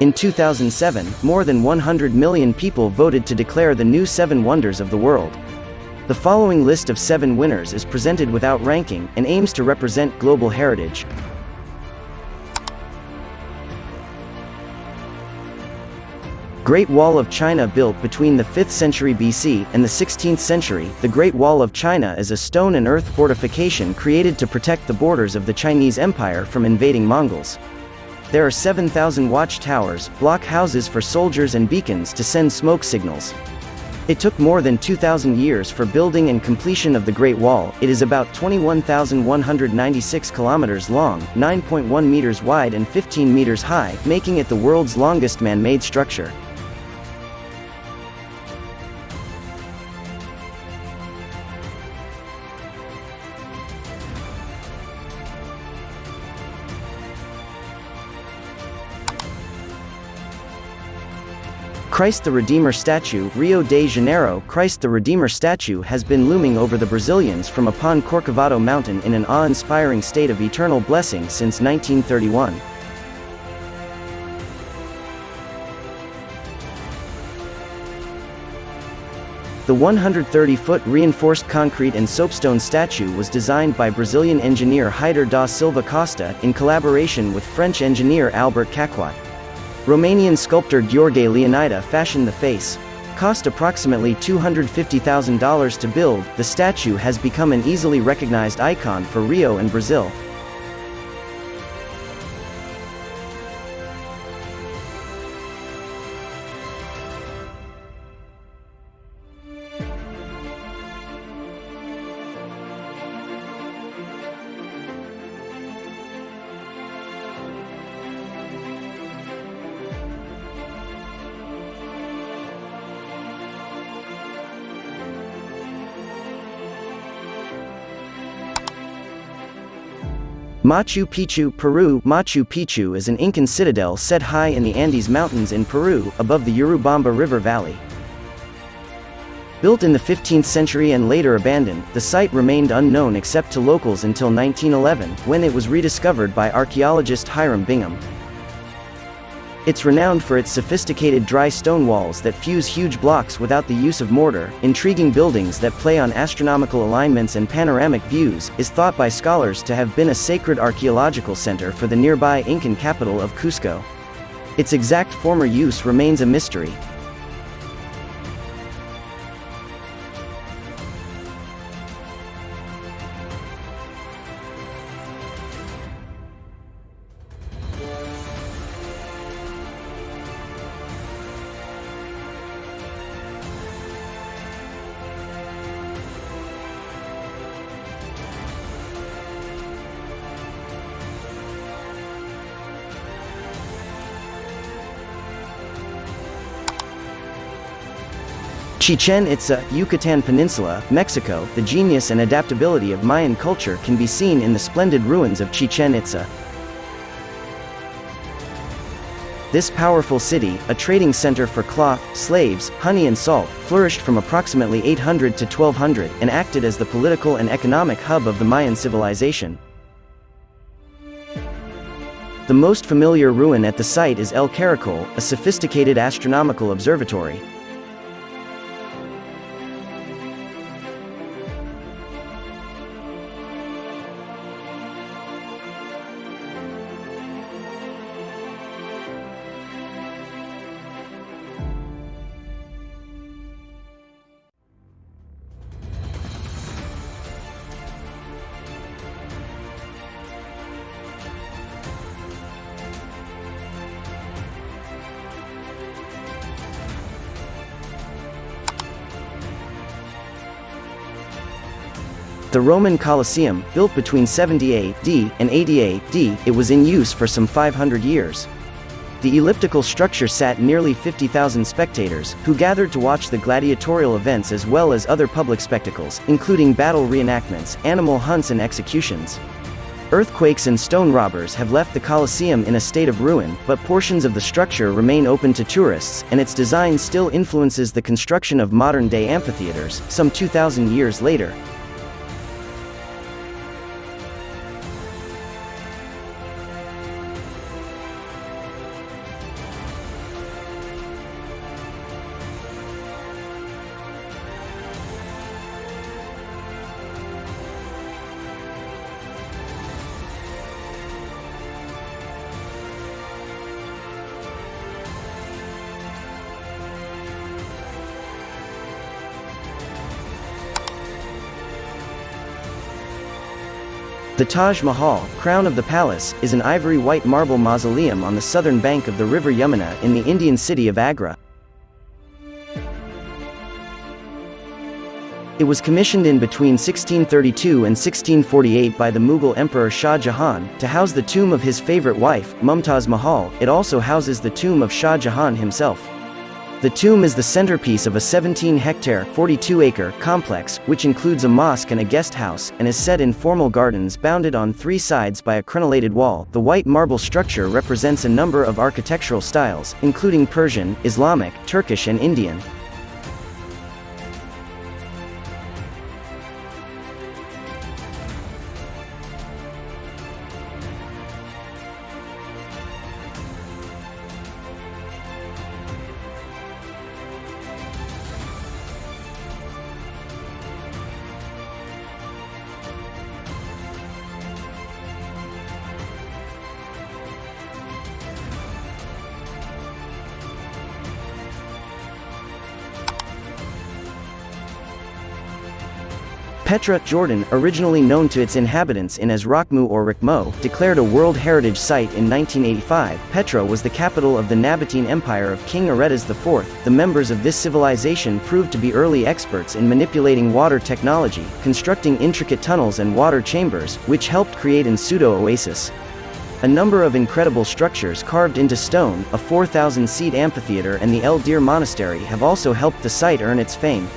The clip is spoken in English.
In 2007, more than 100 million people voted to declare the new seven wonders of the world. The following list of seven winners is presented without ranking, and aims to represent global heritage. Great Wall of China built between the 5th century BC and the 16th century, the Great Wall of China is a stone and earth fortification created to protect the borders of the Chinese Empire from invading Mongols. There are 7,000 watchtowers, block houses for soldiers and beacons to send smoke signals. It took more than 2,000 years for building and completion of the Great Wall. It is about 21,196 kilometers long, 9.1 meters wide and 15 meters high, making it the world's longest man-made structure. Christ the Redeemer statue, Rio de Janeiro Christ the Redeemer statue has been looming over the Brazilians from upon Corcovado mountain in an awe-inspiring state of eternal blessing since 1931. The 130-foot reinforced concrete and soapstone statue was designed by Brazilian engineer Heitor da Silva Costa in collaboration with French engineer Albert Caquot. Romanian sculptor Gheorghe Leonida fashioned the face. Cost approximately $250,000 to build, the statue has become an easily recognized icon for Rio and Brazil. Machu Picchu, Peru Machu Picchu is an Incan citadel set high in the Andes Mountains in Peru, above the Urubamba River Valley. Built in the 15th century and later abandoned, the site remained unknown except to locals until 1911, when it was rediscovered by archaeologist Hiram Bingham. It's renowned for its sophisticated dry stone walls that fuse huge blocks without the use of mortar, intriguing buildings that play on astronomical alignments and panoramic views, is thought by scholars to have been a sacred archaeological center for the nearby Incan capital of Cusco. Its exact former use remains a mystery, Chichen Itza, Yucatan Peninsula, Mexico, the genius and adaptability of Mayan culture can be seen in the splendid ruins of Chichen Itza. This powerful city, a trading center for cloth, slaves, honey and salt, flourished from approximately 800 to 1200 and acted as the political and economic hub of the Mayan civilization. The most familiar ruin at the site is El Caracol, a sophisticated astronomical observatory. The Roman Colosseum, built between 70 AD and 80 AD, it was in use for some 500 years. The elliptical structure sat nearly 50,000 spectators, who gathered to watch the gladiatorial events as well as other public spectacles, including battle reenactments, animal hunts and executions. Earthquakes and stone robbers have left the Colosseum in a state of ruin, but portions of the structure remain open to tourists, and its design still influences the construction of modern-day amphitheaters, some 2,000 years later. The Taj Mahal, crown of the palace, is an ivory-white marble mausoleum on the southern bank of the river Yamuna in the Indian city of Agra. It was commissioned in between 1632 and 1648 by the Mughal Emperor Shah Jahan, to house the tomb of his favorite wife, Mumtaz Mahal, it also houses the tomb of Shah Jahan himself. The tomb is the centerpiece of a 17-hectare (42-acre) complex, which includes a mosque and a guest house, and is set in formal gardens bounded on three sides by a crenellated wall. The white marble structure represents a number of architectural styles, including Persian, Islamic, Turkish and Indian. Petra, Jordan, originally known to its inhabitants in as Rakhmu or Rikmo, declared a World Heritage Site in 1985. Petra was the capital of the Nabatean Empire of King Aretas IV. The members of this civilization proved to be early experts in manipulating water technology, constructing intricate tunnels and water chambers, which helped create an pseudo-oasis. A number of incredible structures carved into stone, a 4,000-seat amphitheater and the El Dir Monastery have also helped the site earn its fame.